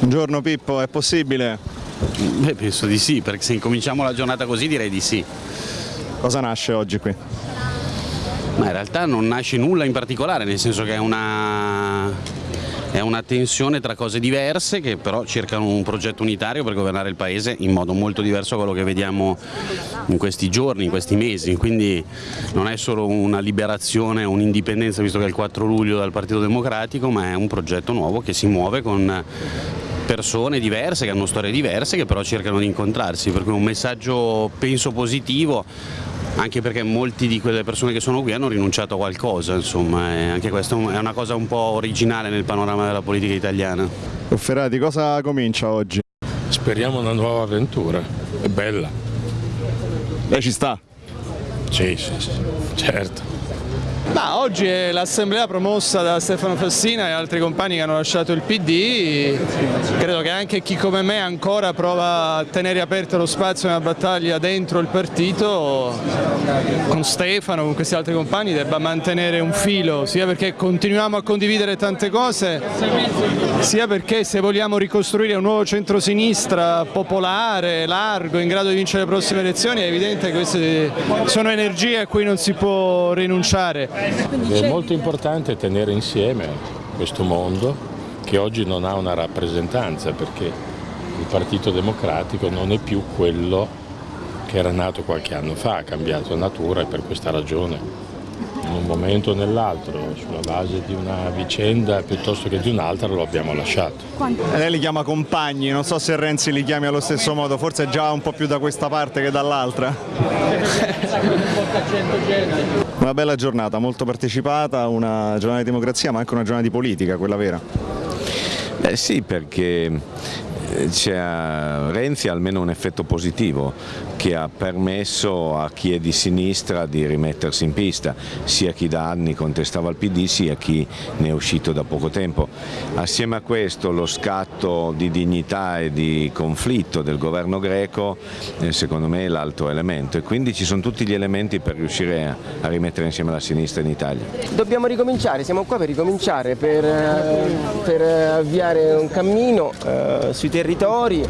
Buongiorno Pippo, è possibile? Beh, penso di sì, perché se incominciamo la giornata così direi di sì. Cosa nasce oggi qui? Ma in realtà non nasce nulla in particolare, nel senso che è una, è una tensione tra cose diverse che però cercano un progetto unitario per governare il Paese in modo molto diverso da quello che vediamo in questi giorni, in questi mesi, quindi non è solo una liberazione, un'indipendenza visto che è il 4 luglio dal Partito Democratico, ma è un progetto nuovo che si muove con persone diverse, che hanno storie diverse, che però cercano di incontrarsi, per cui un messaggio penso positivo anche perché molti di quelle persone che sono qui hanno rinunciato a qualcosa, insomma, e anche questa è una cosa un po' originale nel panorama della politica italiana. Ferrati, cosa comincia oggi? Speriamo una nuova avventura, è bella. Lei ci sta? Sì, sì, sì, certo. Ma oggi è l'assemblea promossa da Stefano Fassina e altri compagni che hanno lasciato il PD, credo che anche chi come me ancora prova a tenere aperto lo spazio nella battaglia dentro il partito, con Stefano, con questi altri compagni, debba mantenere un filo, sia perché continuiamo a condividere tante cose, sia perché se vogliamo ricostruire un nuovo centrosinistra popolare, largo, in grado di vincere le prossime elezioni, è evidente che queste sono energie a cui non si può rinunciare. È molto importante tenere insieme questo mondo che oggi non ha una rappresentanza perché il Partito Democratico non è più quello che era nato qualche anno fa, ha cambiato natura e per questa ragione in un momento o nell'altro, sulla base di una vicenda piuttosto che di un'altra lo abbiamo lasciato. E lei li chiama compagni, non so se Renzi li chiami allo stesso modo, forse già un po' più da questa parte che dall'altra. Una bella giornata, molto partecipata, una giornata di democrazia ma anche una giornata di politica, quella vera. Beh sì, perché c'è Renzi ha almeno un effetto positivo che ha permesso a chi è di sinistra di rimettersi in pista, sia chi da anni contestava il PD sia chi ne è uscito da poco tempo. Assieme a questo lo scatto di dignità e di conflitto del governo greco eh, secondo me è l'altro elemento e quindi ci sono tutti gli elementi per riuscire a, a rimettere insieme la sinistra in Italia. Dobbiamo ricominciare, siamo qua per ricominciare, per, eh, per avviare un cammino eh, sui territori territori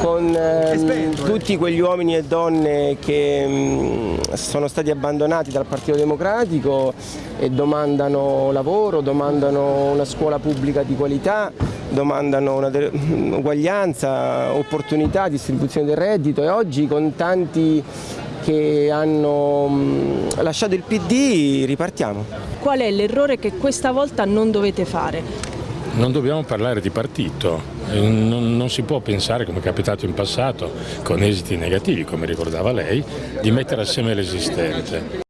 con ehm, tutti quegli uomini e donne che mh, sono stati abbandonati dal Partito Democratico e domandano lavoro, domandano una scuola pubblica di qualità, domandano uguaglianza, opportunità, distribuzione del reddito e oggi con tanti che hanno lasciato il PD ripartiamo. Qual è l'errore che questa volta non dovete fare? Non dobbiamo parlare di partito, non, non, si può pensare, come è capitato in passato, con esiti negativi, come ricordava lei, di mettere assieme l'esistente.